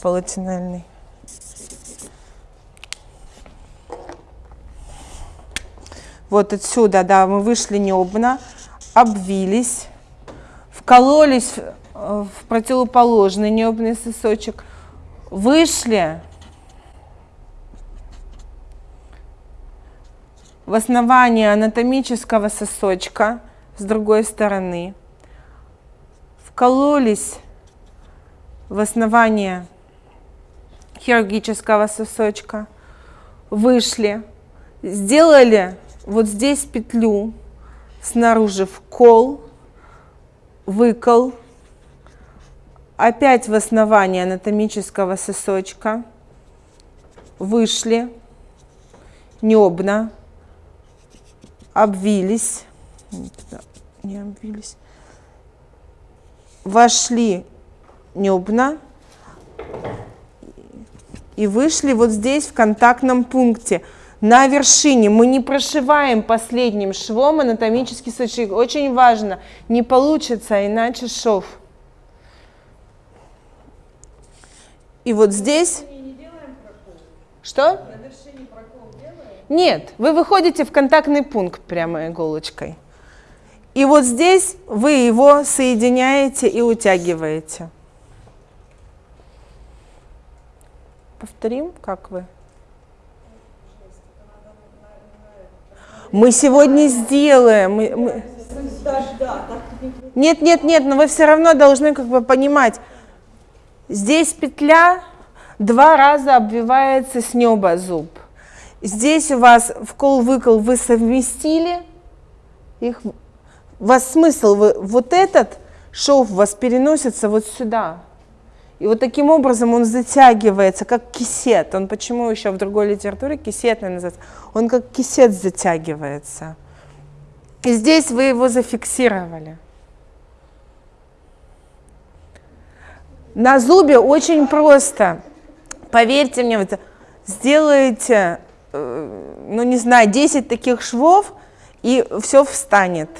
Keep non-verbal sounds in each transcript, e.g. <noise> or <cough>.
полотенельный. Вот отсюда, да, мы вышли небно, обвились, вкололись в противоположный небный сосочек, вышли в основание анатомического сосочка с другой стороны, вкололись в основание хирургического сосочка, вышли, сделали вот здесь петлю, снаружи вкол, выкол, опять в основание анатомического сосочка, вышли, небно, обвились, не обвились, вошли небно и вышли вот здесь в контактном пункте на вершине. Мы не прошиваем последним швом анатомический сочек. Очень важно, не получится иначе шов. И вот здесь... Что? Нет, вы выходите в контактный пункт прямо иголочкой. И вот здесь вы его соединяете и утягиваете. Повторим, как вы? Мы сегодня сделаем. Мы, мы... Нет, нет, нет, но вы все равно должны как бы понимать. Здесь петля два раза обвивается с неба зуб. Здесь у вас вкол-выкол вы совместили, их, у вас смысл, вы, вот этот шов у вас переносится вот сюда. И вот таким образом он затягивается, как кисет. Он почему еще в другой литературе кисетный называется? Он как кисет затягивается. И здесь вы его зафиксировали. На зубе очень просто. Поверьте мне, вот сделаете Э, ну не знаю, 10 таких швов, и все встанет.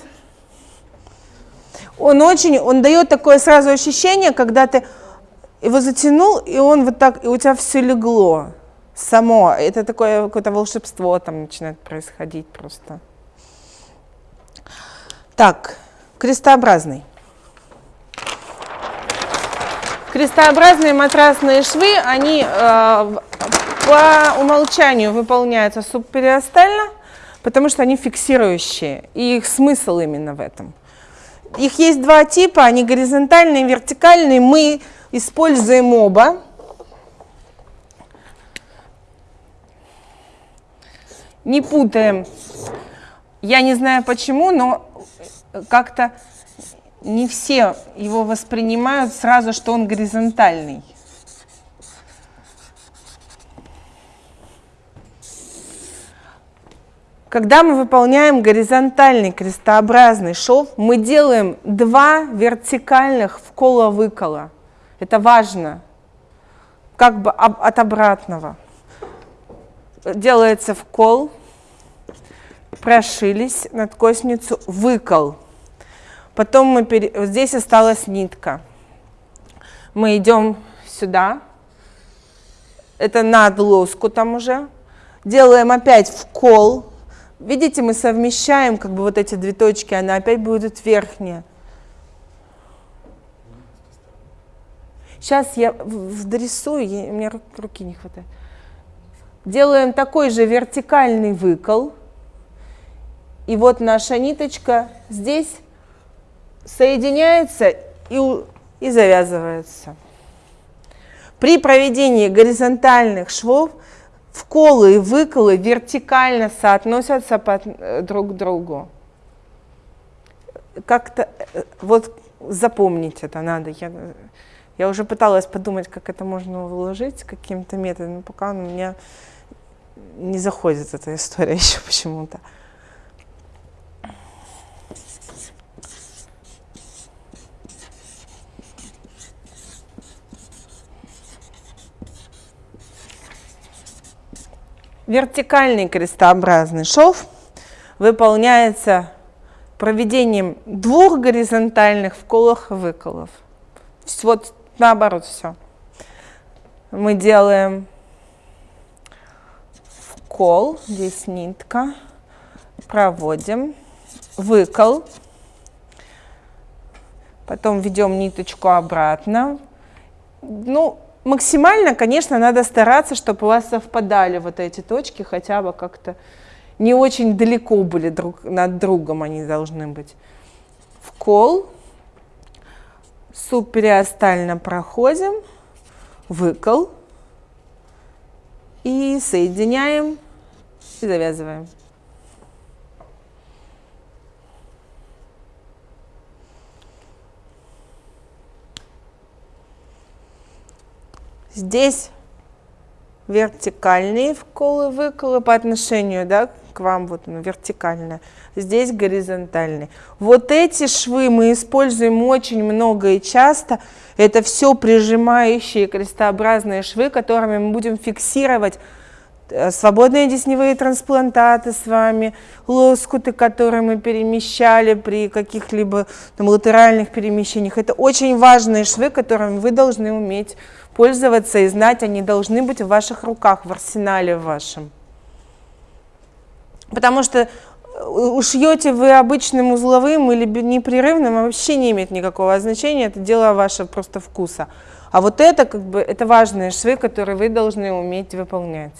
Он очень, он дает такое сразу ощущение, когда ты его затянул, и он вот так, и у тебя все легло само. Это такое какое-то волшебство там начинает происходить просто. Так, крестообразный. Крестообразные матрасные швы, они э, по умолчанию выполняются субпериостально, потому что они фиксирующие, и их смысл именно в этом. Их есть два типа, они горизонтальные и вертикальные. Мы используем оба. Не путаем. Я не знаю почему, но как-то не все его воспринимают сразу, что он горизонтальный. Когда мы выполняем горизонтальный крестообразный шов, мы делаем два вертикальных вкола-выкола. Это важно, как бы от обратного. Делается вкол, прошились над косницу, выкол. Потом мы пере... здесь осталась нитка. Мы идем сюда, это над лоскутом уже, делаем опять вкол, Видите, мы совмещаем как бы вот эти две точки, она опять будет верхняя. Сейчас я вдорисую, у меня руки не хватает. Делаем такой же вертикальный выкол. И вот наша ниточка здесь соединяется и, и завязывается. При проведении горизонтальных швов вколы и выколы вертикально соотносятся под, э, друг к другу. Как-то, э, вот запомнить это надо. Я, я уже пыталась подумать, как это можно вложить каким-то методом, но пока у меня не заходит эта история <laughs> еще почему-то. Вертикальный крестообразный шов выполняется проведением двух горизонтальных вколов и выколов. Вот наоборот все. Мы делаем вкол, здесь нитка, проводим, выкол, потом ведем ниточку обратно. Ну, максимально, конечно, надо стараться, чтобы у вас совпадали вот эти точки, хотя бы как-то не очень далеко были друг над другом они должны быть. Вкол, субпериостально проходим, выкол и соединяем и завязываем. Здесь вертикальные вколы, выколы по отношению да, к вам, вот он вертикально. Здесь горизонтальные. Вот эти швы мы используем очень много и часто. Это все прижимающие крестообразные швы, которыми мы будем фиксировать э, свободные десневые трансплантаты с вами, лоскуты, которые мы перемещали при каких-либо латеральных перемещениях. Это очень важные швы, которыми вы должны уметь пользоваться и знать, они должны быть в ваших руках, в арсенале вашем. Потому что э, ушьете вы обычным узловым или непрерывным, вообще не имеет никакого значения, это дело ваше просто вкуса. А вот это как бы это важные швы, которые вы должны уметь выполнять.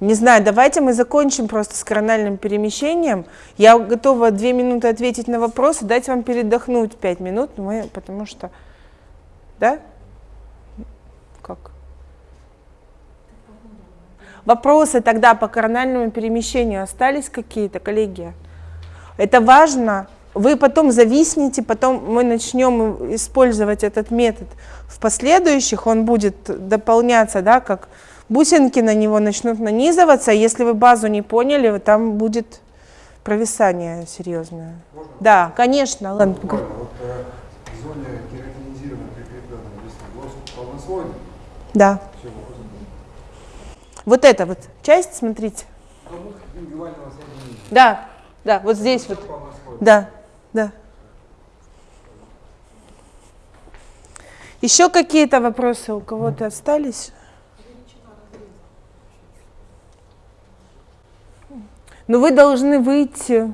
Не знаю, давайте мы закончим просто с корональным перемещением. Я готова две минуты ответить на вопросы, дать вам передохнуть пять минут, мы, потому что... Да? Как? Вопросы тогда по корональному перемещению остались какие-то, коллеги? Это важно. Вы потом зависнете, потом мы начнем использовать этот метод в последующих, он будет дополняться, да, как бусинки на него начнут нанизываться, если вы базу не поняли, там будет провисание серьезное. Можно? Да, конечно. Ладно. Вот, э, в зоне кератинизированной прикрепленной, если глаз полнослойный, да. Вот эта вот часть, смотрите. Да, да, вот здесь вот. Да, да. Еще какие-то вопросы у кого-то остались? Ну, вы должны выйти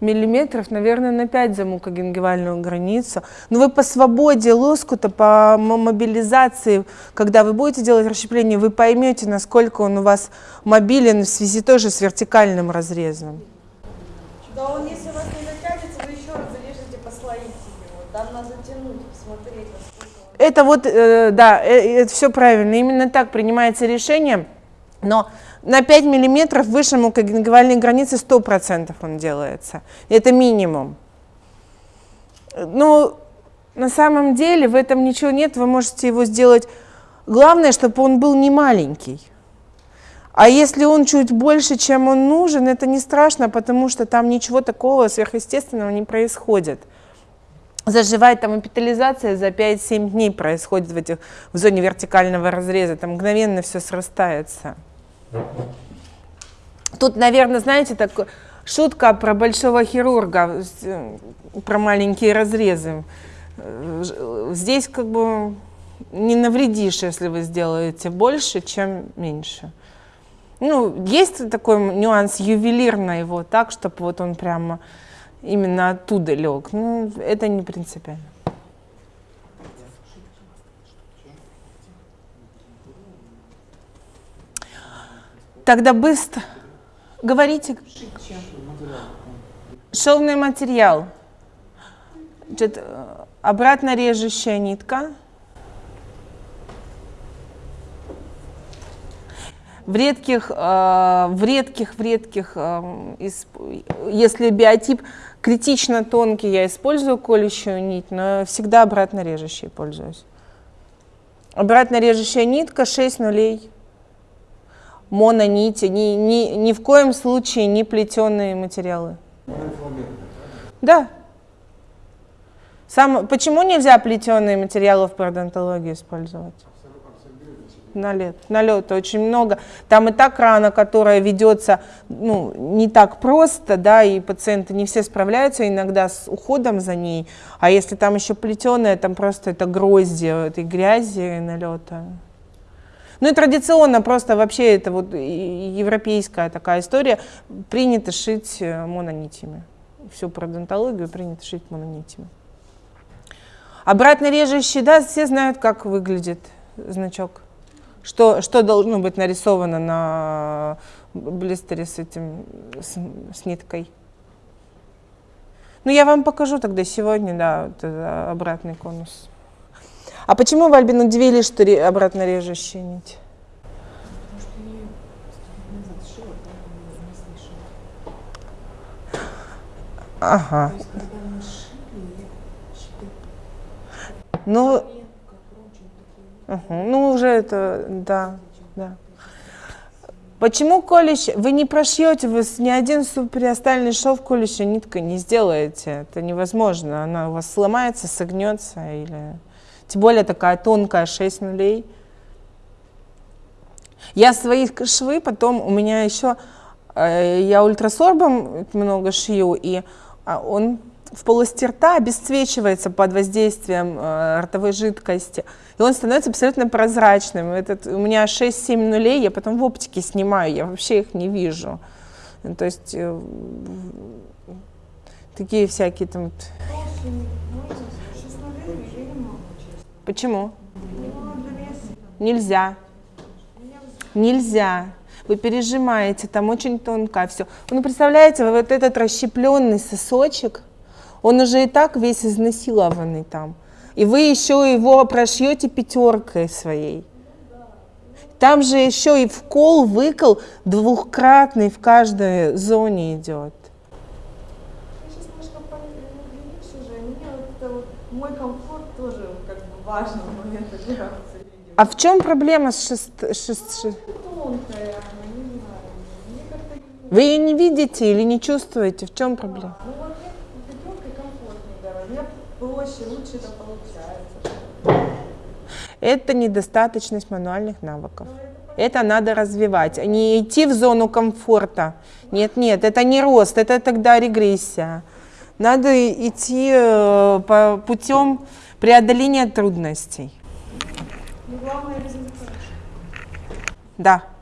миллиметров, наверное, на 5 за мукогенгивальную границу. Но вы по свободе лоскута, по мобилизации, когда вы будете делать расщепление, вы поймете, насколько он у вас мобилен в связи тоже с вертикальным разрезом. Да, он если у вас не затянется, вы еще раз зарежете по слоить его. Там надо затянуть, посмотреть, Это вот, э, да, э, это все правильно. Именно так принимается решение. Но на 5 миллиметров выше мукогенгивальной границы 100% он делается. Это минимум. Но на самом деле в этом ничего нет, вы можете его сделать. Главное, чтобы он был не маленький. А если он чуть больше, чем он нужен, это не страшно, потому что там ничего такого сверхъестественного не происходит. Заживает там эпитализация за 5-7 дней происходит в, этих, в зоне вертикального разреза, там мгновенно все срастается. Тут, наверное, знаете, так, шутка про большого хирурга, э, про маленькие разрезы. Э, здесь как бы не навредишь, если вы сделаете больше, чем меньше. Ну, есть такой нюанс ювелирно его, так, чтобы вот он прямо именно оттуда лег. Ну, это не принципиально. Тогда быстро. Говорите. Шовный материал. Значит, обратно режущая нитка. В редких, э, в редких, в редких, э, если биотип критично тонкий, я использую колющую нить, но всегда обратно режущей пользуюсь. Обратно режущая нитка 6 нулей мононити, ни, ни, ни в коем случае не плетеные материалы. Да. Сам, почему нельзя плетеные материалы в пародонтологии использовать? налет, налета очень много. Там и так рана, которая ведется ну, не так просто, да, и пациенты не все справляются иногда с уходом за ней. А если там еще плетеная, там просто это грозди этой грязи и налета. Ну и традиционно просто вообще это вот европейская такая история. Принято шить э, мононитями. Всю пародонтологию принято шить мононитями. Обратно режущий, да, все знают, как выглядит значок. Что, что должно быть нарисовано на блистере с этим, с, с ниткой. Ну, я вам покажу тогда сегодня, да, вот обратный конус. А почему вы, Альбин, удивились, что обратно режущая нить? Ага. Ну, угу. ну уже это, да, да. Почему колющий? Вы не прошьете, вы ни один супериостальный шов колющей ниткой не сделаете. Это невозможно. Она у вас сломается, согнется. Или... Тем более такая тонкая, 6 нулей. Я свои швы потом, у меня еще, э, я ультрасорбом много шью, и а, он в полости рта обесцвечивается под воздействием э, ротовой жидкости, и он становится абсолютно прозрачным. Этот, у меня 6-7 нулей, я потом в оптике снимаю, я вообще их не вижу. То есть э, такие всякие там... Почему? Нельзя. Нельзя. Вы пережимаете, там очень тонко все. Ну, представляете, вот этот расщепленный сосочек, он уже и так весь изнасилованный там. И вы еще его прошьете пятеркой своей. Там же еще и вкол, выкол двухкратный в каждой зоне идет. мой комфорт как бы важный момент операции. А в чем проблема с шест... шест... Тонкая, Вы ее не видите или не чувствуете? В чем проблема? Ну вот проще, лучше это получается. Это недостаточность мануальных навыков. Это надо развивать, а не идти в зону комфорта. Нет, нет, это не рост, это тогда регрессия. Надо идти э, по путем преодоления трудностей. результат. Да.